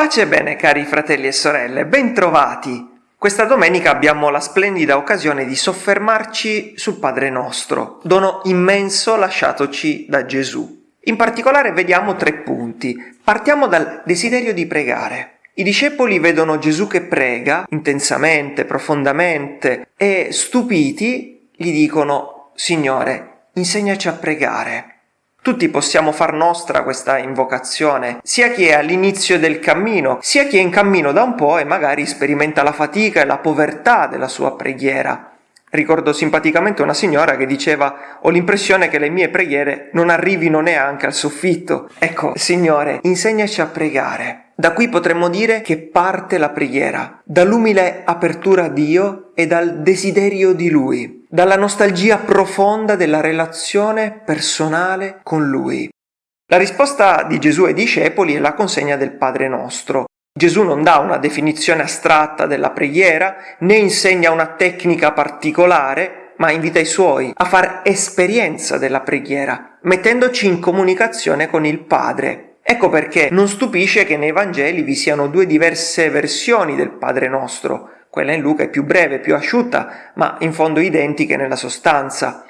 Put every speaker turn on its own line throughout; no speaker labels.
Pace e bene cari fratelli e sorelle, bentrovati! Questa domenica abbiamo la splendida occasione di soffermarci sul Padre nostro, dono immenso lasciatoci da Gesù. In particolare vediamo tre punti. Partiamo dal desiderio di pregare. I discepoli vedono Gesù che prega intensamente, profondamente e stupiti gli dicono Signore, insegnaci a pregare. Tutti possiamo far nostra questa invocazione, sia chi è all'inizio del cammino, sia chi è in cammino da un po' e magari sperimenta la fatica e la povertà della sua preghiera. Ricordo simpaticamente una signora che diceva ho l'impressione che le mie preghiere non arrivino neanche al soffitto. Ecco, Signore, insegnaci a pregare. Da qui potremmo dire che parte la preghiera, dall'umile apertura a Dio e dal desiderio di Lui, dalla nostalgia profonda della relazione personale con Lui. La risposta di Gesù ai discepoli è la consegna del Padre nostro. Gesù non dà una definizione astratta della preghiera, né insegna una tecnica particolare, ma invita i suoi a far esperienza della preghiera, mettendoci in comunicazione con il Padre, Ecco perché non stupisce che nei Vangeli vi siano due diverse versioni del Padre nostro. Quella in Luca è più breve, più asciutta, ma in fondo identiche nella sostanza.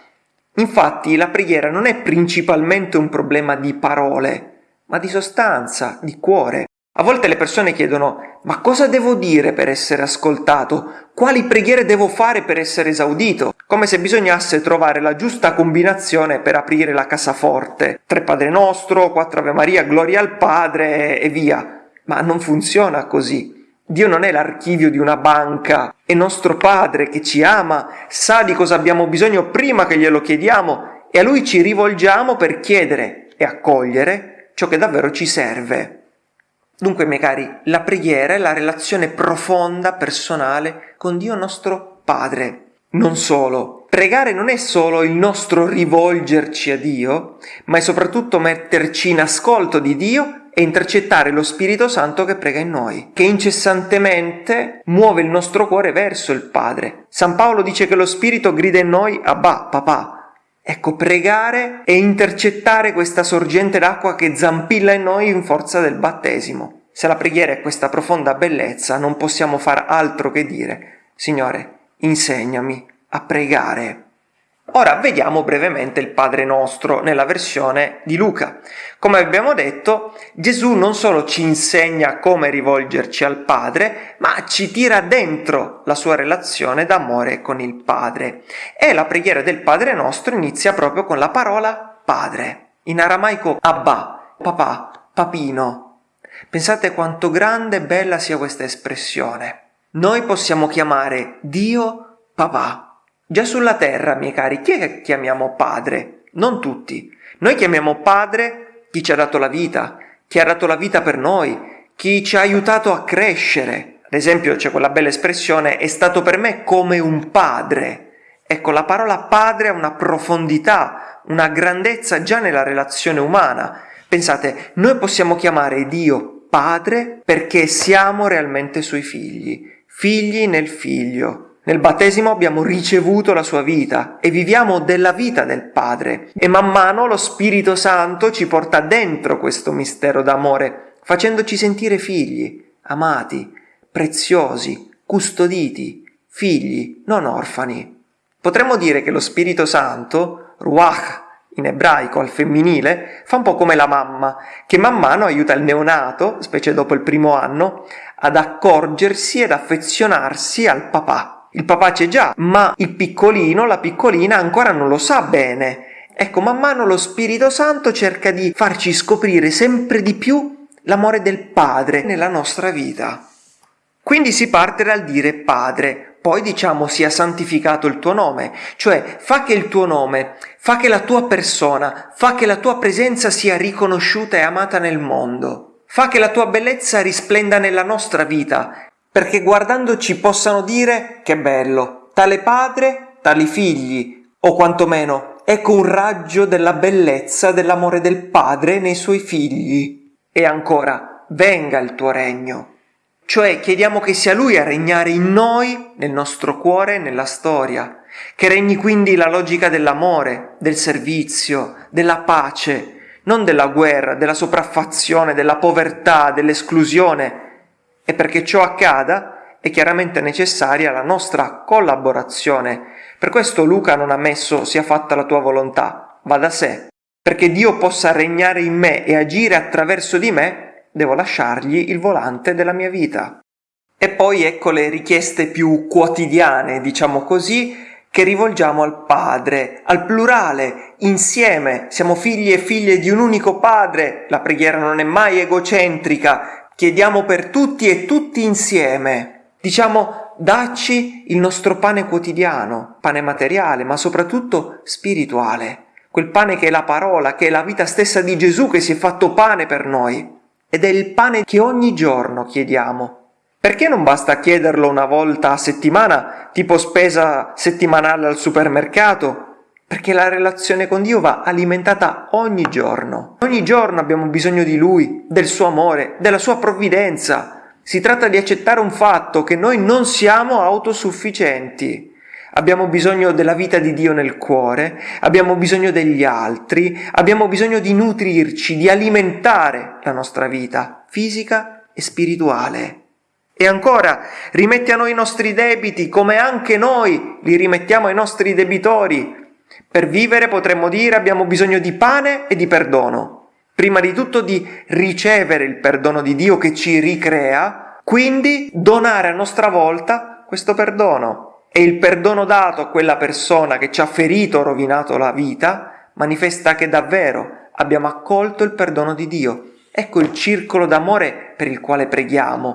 Infatti la preghiera non è principalmente un problema di parole, ma di sostanza, di cuore. A volte le persone chiedono ma cosa devo dire per essere ascoltato? Quali preghiere devo fare per essere esaudito? Come se bisognasse trovare la giusta combinazione per aprire la cassaforte. Tre Padre Nostro, quattro Ave Maria, Gloria al Padre e via. Ma non funziona così. Dio non è l'archivio di una banca, è nostro Padre che ci ama, sa di cosa abbiamo bisogno prima che glielo chiediamo e a Lui ci rivolgiamo per chiedere e accogliere ciò che davvero ci serve. Dunque, miei cari, la preghiera è la relazione profonda, personale con Dio nostro Padre. Non solo, pregare non è solo il nostro rivolgerci a Dio, ma è soprattutto metterci in ascolto di Dio e intercettare lo Spirito Santo che prega in noi, che incessantemente muove il nostro cuore verso il Padre. San Paolo dice che lo Spirito grida in noi Abba, papà, Ecco, pregare e intercettare questa sorgente d'acqua che zampilla in noi in forza del battesimo. Se la preghiera è questa profonda bellezza, non possiamo far altro che dire, Signore, insegnami a pregare. Ora vediamo brevemente il Padre nostro nella versione di Luca. Come abbiamo detto, Gesù non solo ci insegna come rivolgerci al Padre, ma ci tira dentro la sua relazione d'amore con il Padre. E la preghiera del Padre nostro inizia proprio con la parola Padre. In aramaico Abba, papà, papino. Pensate quanto grande e bella sia questa espressione. Noi possiamo chiamare Dio papà Già sulla terra, miei cari, chi è che chiamiamo padre? Non tutti. Noi chiamiamo padre chi ci ha dato la vita, chi ha dato la vita per noi, chi ci ha aiutato a crescere. Ad esempio c'è quella bella espressione è stato per me come un padre. Ecco, la parola padre ha una profondità, una grandezza già nella relazione umana. Pensate, noi possiamo chiamare Dio padre perché siamo realmente suoi figli, figli nel figlio. Nel battesimo abbiamo ricevuto la sua vita e viviamo della vita del Padre e man mano lo Spirito Santo ci porta dentro questo mistero d'amore, facendoci sentire figli, amati, preziosi, custoditi, figli, non orfani. Potremmo dire che lo Spirito Santo, Ruach in ebraico al femminile, fa un po' come la mamma, che man mano aiuta il neonato, specie dopo il primo anno, ad accorgersi ed affezionarsi al papà. Il papà c'è già, ma il piccolino, la piccolina ancora non lo sa bene. Ecco, man mano lo Spirito Santo cerca di farci scoprire sempre di più l'amore del Padre nella nostra vita. Quindi si parte dal dire Padre, poi diciamo sia santificato il tuo nome, cioè fa che il tuo nome, fa che la tua persona, fa che la tua presenza sia riconosciuta e amata nel mondo, fa che la tua bellezza risplenda nella nostra vita perché guardandoci possano dire che bello, tale padre, tali figli, o quantomeno ecco un raggio della bellezza dell'amore del padre nei suoi figli. E ancora, venga il tuo regno. Cioè chiediamo che sia lui a regnare in noi, nel nostro cuore e nella storia, che regni quindi la logica dell'amore, del servizio, della pace, non della guerra, della sopraffazione, della povertà, dell'esclusione. E perché ciò accada è chiaramente necessaria la nostra collaborazione. Per questo Luca non ha messo sia fatta la tua volontà, va da sé. Perché Dio possa regnare in me e agire attraverso di me, devo lasciargli il volante della mia vita. E poi ecco le richieste più quotidiane, diciamo così, che rivolgiamo al Padre, al plurale, insieme, siamo figli e figlie di un unico Padre, la preghiera non è mai egocentrica, chiediamo per tutti e tutti insieme. Diciamo, dacci il nostro pane quotidiano, pane materiale, ma soprattutto spirituale, quel pane che è la parola, che è la vita stessa di Gesù che si è fatto pane per noi. Ed è il pane che ogni giorno chiediamo, perché non basta chiederlo una volta a settimana, tipo spesa settimanale al supermercato? Perché la relazione con Dio va alimentata ogni giorno. Ogni giorno abbiamo bisogno di Lui, del suo amore, della sua provvidenza. Si tratta di accettare un fatto che noi non siamo autosufficienti. Abbiamo bisogno della vita di Dio nel cuore, abbiamo bisogno degli altri, abbiamo bisogno di nutrirci, di alimentare la nostra vita fisica e spirituale. E ancora, rimetti a noi i nostri debiti come anche noi li rimettiamo ai nostri debitori. Per vivere, potremmo dire, abbiamo bisogno di pane e di perdono. Prima di tutto di ricevere il perdono di Dio che ci ricrea, quindi donare a nostra volta questo perdono. E il perdono dato a quella persona che ci ha ferito o rovinato la vita manifesta che davvero abbiamo accolto il perdono di Dio. Ecco il circolo d'amore per il quale preghiamo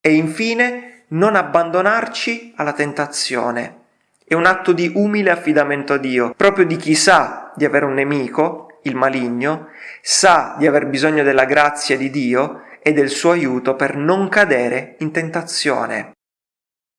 e infine non abbandonarci alla tentazione. È un atto di umile affidamento a Dio, proprio di chi sa di avere un nemico, il maligno, sa di aver bisogno della grazia di Dio e del suo aiuto per non cadere in tentazione.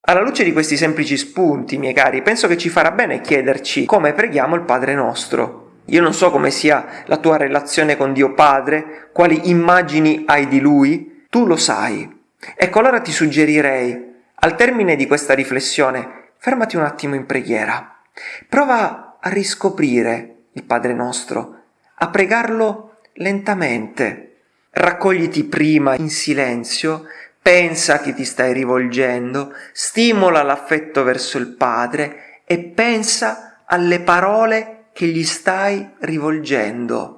Alla luce di questi semplici spunti, miei cari, penso che ci farà bene chiederci come preghiamo il Padre nostro. Io non so come sia la tua relazione con Dio Padre, quali immagini hai di Lui, tu lo sai. Ecco allora ti suggerirei, al termine di questa riflessione, fermati un attimo in preghiera. Prova a riscoprire il Padre nostro, a pregarlo lentamente. Raccogliti prima in silenzio, pensa a chi ti stai rivolgendo, stimola l'affetto verso il Padre e pensa alle parole che gli stai rivolgendo.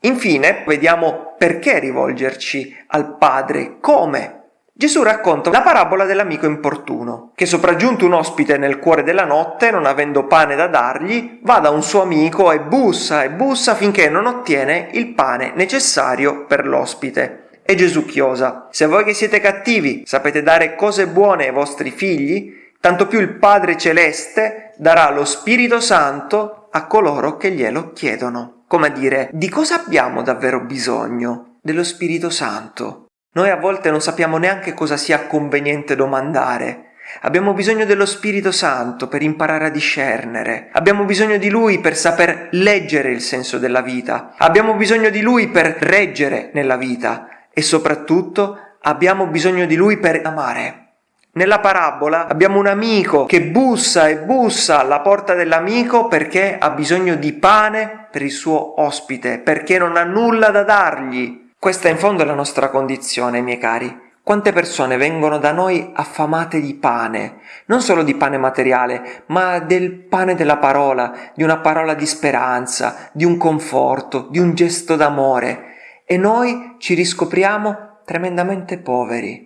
Infine, vediamo perché rivolgerci al Padre, come. Gesù racconta la parabola dell'amico importuno, che sopraggiunto un ospite nel cuore della notte, non avendo pane da dargli, va da un suo amico e bussa e bussa finché non ottiene il pane necessario per l'ospite. E Gesù chiosa, se voi che siete cattivi sapete dare cose buone ai vostri figli, tanto più il Padre Celeste darà lo Spirito Santo a coloro che glielo chiedono come a dire, di cosa abbiamo davvero bisogno? Dello Spirito Santo. Noi a volte non sappiamo neanche cosa sia conveniente domandare. Abbiamo bisogno dello Spirito Santo per imparare a discernere. Abbiamo bisogno di Lui per saper leggere il senso della vita. Abbiamo bisogno di Lui per reggere nella vita. E soprattutto abbiamo bisogno di Lui per amare. Nella parabola abbiamo un amico che bussa e bussa alla porta dell'amico perché ha bisogno di pane per il suo ospite, perché non ha nulla da dargli. Questa in fondo è la nostra condizione, miei cari. Quante persone vengono da noi affamate di pane, non solo di pane materiale, ma del pane della parola, di una parola di speranza, di un conforto, di un gesto d'amore, e noi ci riscopriamo tremendamente poveri.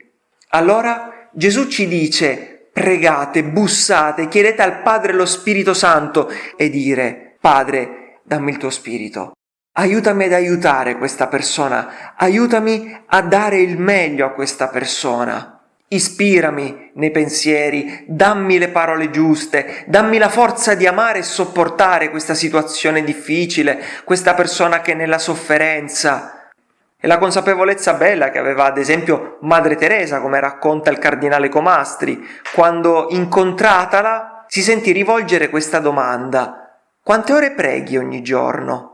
Allora Gesù ci dice pregate, bussate, chiedete al Padre lo Spirito Santo e dire Padre, dammi il tuo Spirito. Aiutami ad aiutare questa persona, aiutami a dare il meglio a questa persona. Ispirami nei pensieri, dammi le parole giuste, dammi la forza di amare e sopportare questa situazione difficile, questa persona che è nella sofferenza. E la consapevolezza bella che aveva ad esempio Madre Teresa, come racconta il cardinale Comastri, quando incontratala si sentì rivolgere questa domanda: Quante ore preghi ogni giorno?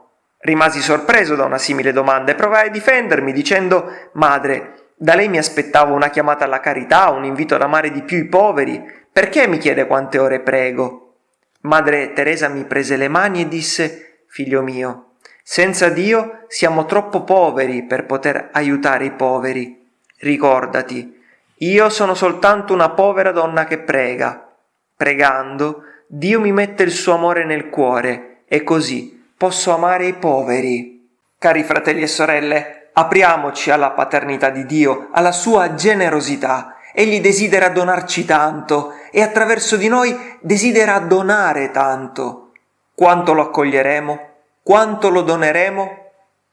Rimasi sorpreso da una simile domanda e provai a difendermi dicendo: Madre, da lei mi aspettavo una chiamata alla carità, un invito ad amare di più i poveri. Perché mi chiede quante ore prego? Madre Teresa mi prese le mani e disse: Figlio mio, Senza Dio siamo troppo poveri per poter aiutare i poveri. Ricordati, io sono soltanto una povera donna che prega. Pregando, Dio mi mette il suo amore nel cuore e così posso amare i poveri. Cari fratelli e sorelle, apriamoci alla paternità di Dio, alla sua generosità. Egli desidera donarci tanto e attraverso di noi desidera donare tanto. Quanto lo accoglieremo? Quanto lo doneremo?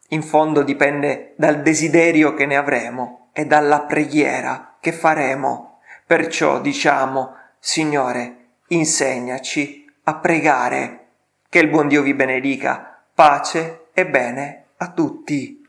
In fondo dipende dal desiderio che ne avremo e dalla preghiera che faremo. Perciò diciamo, Signore, insegnaci a pregare. Che il buon Dio vi benedica. Pace e bene a tutti.